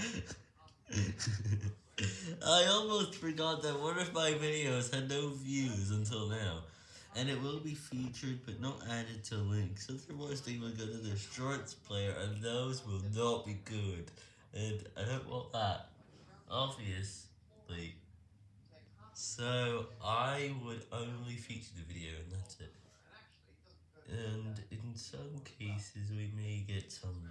I almost forgot that one of my videos had no views until now, and it will be featured but not added to links, otherwise they will go to the shorts player and those will not be good, and I don't want that, obviously. So, I would only feature the video and that's it. And in some cases we may get some.